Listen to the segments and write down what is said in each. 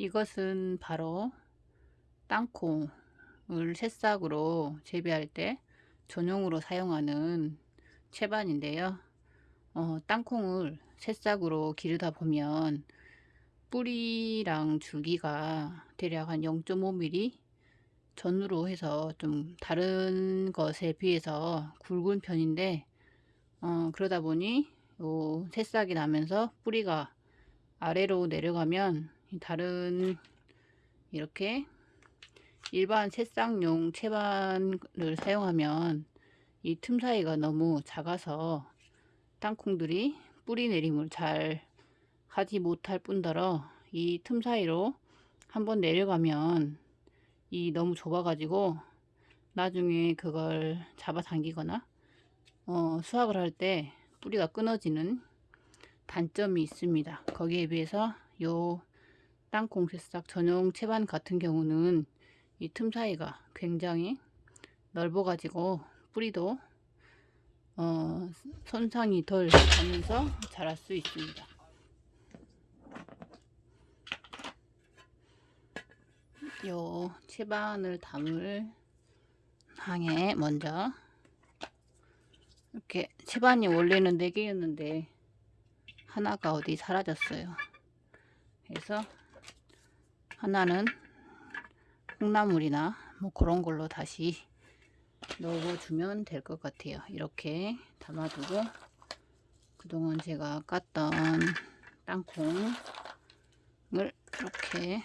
이것은 바로 땅콩을 새싹으로 재배할 때 전용으로 사용하는 채반인데요. 어, 땅콩을 새싹으로 기르다 보면 뿌리랑 줄기가 대략 한 0.5mm 전으로 해서 좀 다른 것에 비해서 굵은 편인데 어, 그러다 보니 요 새싹이 나면서 뿌리가 아래로 내려가면 다른 이렇게 일반 새싹용 채반을 사용하면 이 틈 사이가 너무 작아서 땅콩들이 뿌리 내림을 잘 하지 못할 뿐더러 이 틈 사이로 한번 내려가면 이 너무 좁아 가지고 나중에 그걸 잡아 당기거나 어, 수확을 할 때 뿌리가 끊어지는 단점이 있습니다. 거기에 비해서 요 땅콩 새싹 전용 채반 같은 경우는 이 틈 사이가 굉장히 넓어 가지고 뿌리도 어, 손상이 덜 가면서 자랄 수 있습니다. 요 채반을 담을 항에 먼저 이렇게 채반이 원래는 4개였는데 하나가 어디 사라졌어요. 그래서 하나는 콩나물이나 뭐 그런 걸로 다시 넣어주면 될 것 같아요. 이렇게 담아두고 그동안 제가 깠던 땅콩을 이렇게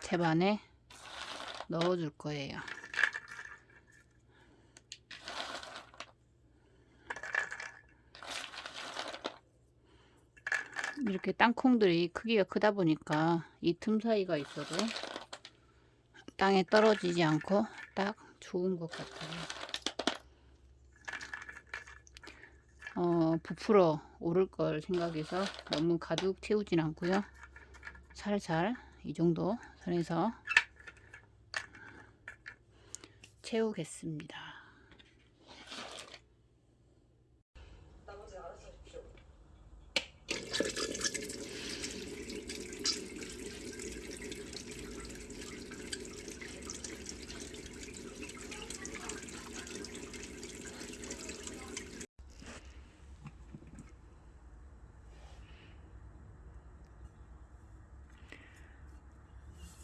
채반에 넣어 줄 거예요 이렇게 땅콩들이 크기가 크다 보니까 이 틈 사이가 있어도 땅에 떨어지지 않고 딱 좋은 것 같아요. 어, 부풀어 오를 걸 생각해서 너무 가득 채우진 않고요. 살살 이 정도 선에서 채우겠습니다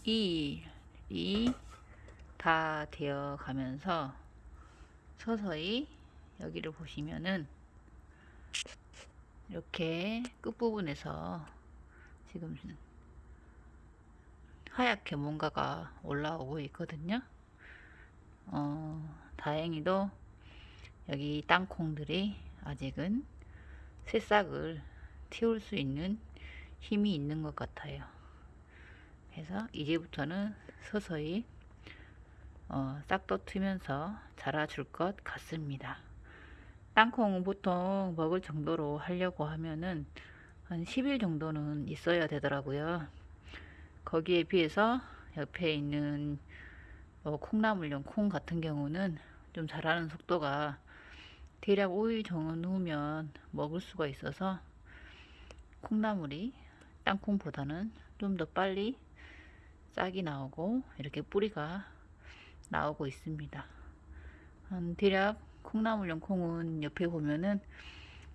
이 일이 다 되어 가면서 서서히 여기를 보시면은 이렇게 끝부분에서 지금 하얗게 뭔가가 올라오고 있거든요. 어, 다행히도 여기 땅콩들이 아직은 새싹을 틔울 수 있는 힘이 있는 것 같아요 그래서 이제부터는 서서히 어, 싹도 트면서 자라줄 것 같습니다. 땅콩은 보통 먹을 정도로 하려고 하면은 한 10일 정도는 있어야 되더라고요. 거기에 비해서 옆에 있는 뭐 콩나물용 콩 같은 경우는 좀 자라는 속도가 대략 5일 전후면 먹을 수가 있어서 콩나물이 땅콩보다는 좀 더 빨리 싹이 나오고 이렇게 뿌리가 나오고 있습니다. 한 대략 콩나물용 콩은 옆에 보면은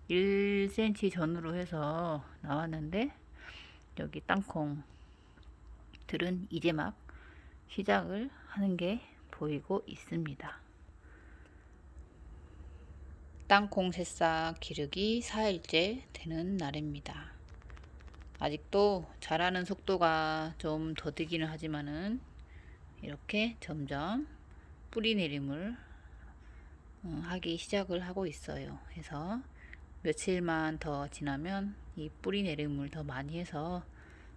1cm 전으로 해서 나왔는데 여기 땅콩들은 이제 막 시작을 하는 게 보이고 있습니다. 땅콩 새싹 기르기 4일째 되는 날입니다. 아직도 자라는 속도가 좀 더디기는 하지만은 이렇게 점점 뿌리 내림을 어, 하기 시작을 하고 있어요. 그래서 며칠만 더 지나면 이 뿌리 내림을 더 많이 해서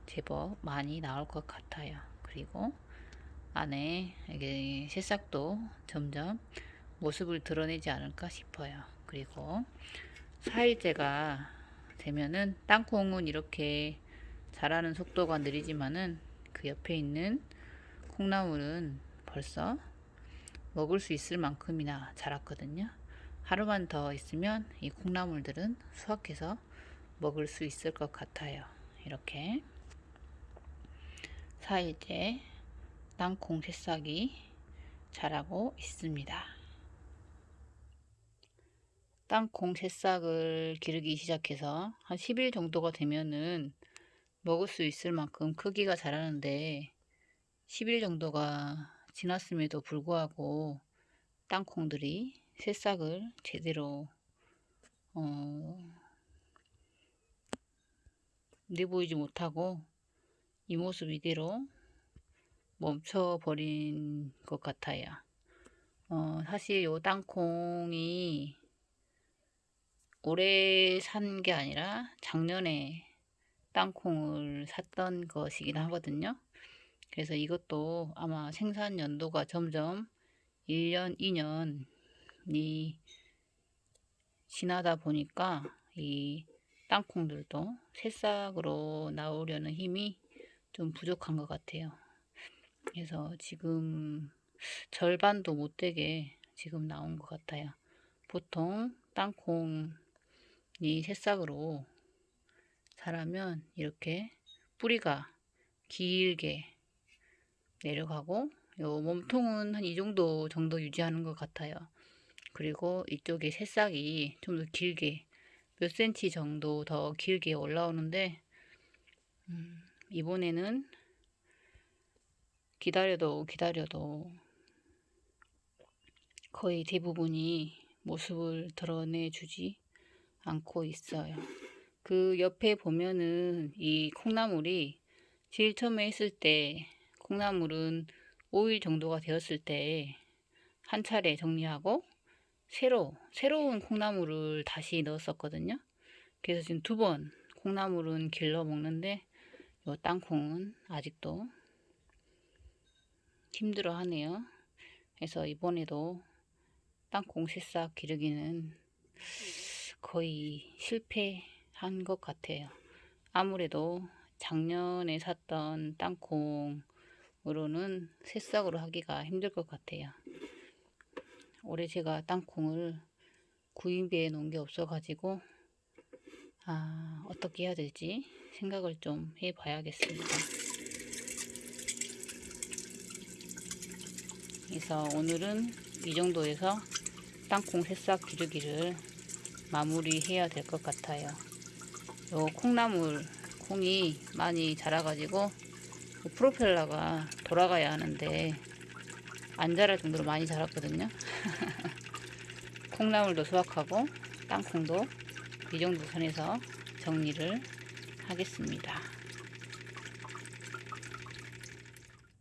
제법 많이 나올 것 같아요. 그리고 안에 이게 새싹도 점점 모습을 드러내지 않을까 싶어요. 그리고 4일째가 되면은 땅콩은 이렇게 자라는 속도가 느리지만은 그 옆에 있는 콩나물은 벌써 먹을 수 있을 만큼이나 자랐거든요. 하루만 더 있으면 이 콩나물들은 수확해서 먹을 수 있을 것 같아요. 이렇게 4일째 땅콩 새싹이 자라고 있습니다. 땅콩 새싹을 기르기 시작해서 한 10일 정도가 되면은 먹을 수 있을 만큼 크기가 자라는데 10일 정도가 지났음에도 불구하고 땅콩들이 새싹을 제대로 어, 내보이지 못하고 이 모습 이대로 멈춰버린 것 같아요. 어, 사실 요 땅콩이 올해 산 게 아니라 작년에 땅콩을 샀던 것이긴 하거든요. 그래서 이것도 아마 생산 연도가 점점 1년, 2년이 지나다 보니까 이 땅콩들도 새싹으로 나오려는 힘이 좀 부족한 것 같아요. 그래서 지금 절반도 못 되게 지금 나온 것 같아요. 보통 땅콩 이 새싹으로 자라면 이렇게 뿌리가 길게 내려가고 요 몸통은 한 이 정도 정도 유지하는 것 같아요. 그리고 이쪽에 새싹이 좀 더 길게 몇 센치 정도 더 길게 올라오는데 음, 이번에는 기다려도 기다려도 거의 대부분이 모습을 드러내 주지 않고 있어요. 그 옆에 보면은 이 콩나물이 제일 처음에 했을 때 콩나물은 5일 정도가 되었을 때 한 차례 정리하고 새로 새로운 콩나물을 다시 넣었었거든요. 그래서 지금 두 번 콩나물은 길러 먹는데 요 땅콩은 아직도 힘들어 하네요. 그래서 이번에도 땅콩 새싹 기르기는 거의 실패한 것 같아요. 아무래도 작년에 샀던 땅콩으로는 새싹으로 하기가 힘들 것 같아요. 올해 제가 땅콩을 구입해 놓은 게 없어 가지고 아 어떻게 해야 될지 생각을 좀 해 봐야겠습니다. 그래서 오늘은 이 정도에서 땅콩 새싹 기르기를 마무리해야 될 것 같아요. 요 콩나물 콩이 많이 자라가지고 프로펠러가 돌아가야 하는데 안 자랄 정도로 많이 자랐거든요. 콩나물도 수확하고 땅콩도 이 정도 선에서 정리를 하겠습니다.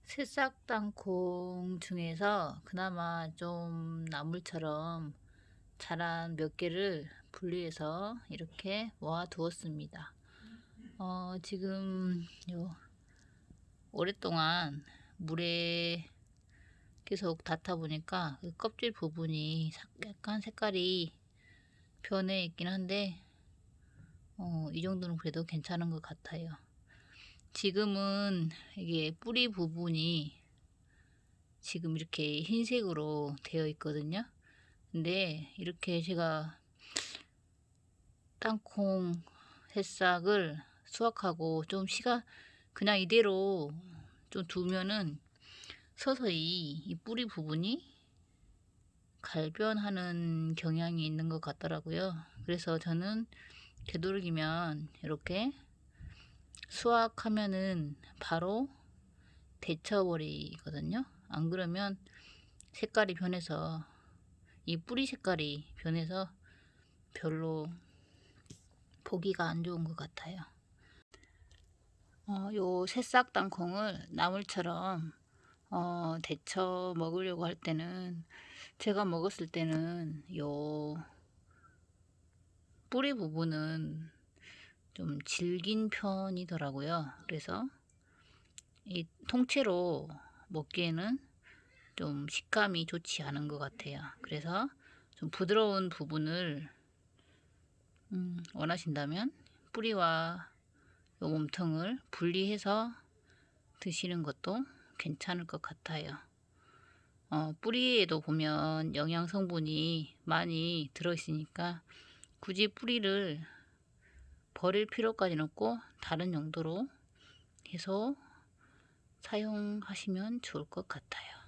새싹 땅콩 중에서 그나마 좀 나물처럼 자란 몇 개를 분리해서 이렇게 모아 두었습니다. 어, 지금 요 오랫동안 물에 계속 닿다 보니까 그 껍질 부분이 약간 색깔이 변해 있긴 한데 어, 이 정도는 그래도 괜찮은 것 같아요. 지금은 이게 뿌리 부분이 지금 이렇게 흰색으로 되어 있거든요. 근데 이렇게 제가 땅콩 새싹을 수확하고 좀 시가 그냥 이대로 좀 두면은 서서히 이 뿌리 부분이 갈변하는 경향이 있는 것 같더라고요. 그래서 저는 되도록이면 이렇게 수확하면은 바로 데쳐버리거든요. 안 그러면 색깔이 변해서 이 뿌리 색깔이 변해서 별로 보기가 안 좋은 것 같아요. 어, 요 새싹 땅콩을 나물처럼 어, 데쳐 먹으려고 할 때는 제가 먹었을 때는 요 뿌리 부분은 좀 질긴 편이더라고요. 그래서 이 통째로 먹기에는 좀 식감이 좋지 않은 것 같아요. 그래서 좀 부드러운 부분을 음, 원하신다면 뿌리와 요 몸통을 분리해서 드시는 것도 괜찮을 것 같아요. 어, 뿌리에도 보면 영양 성분이 많이 들어있으니까 굳이 뿌리를 버릴 필요까지는 없고 다른 용도로 해서 사용하시면 좋을 것 같아요.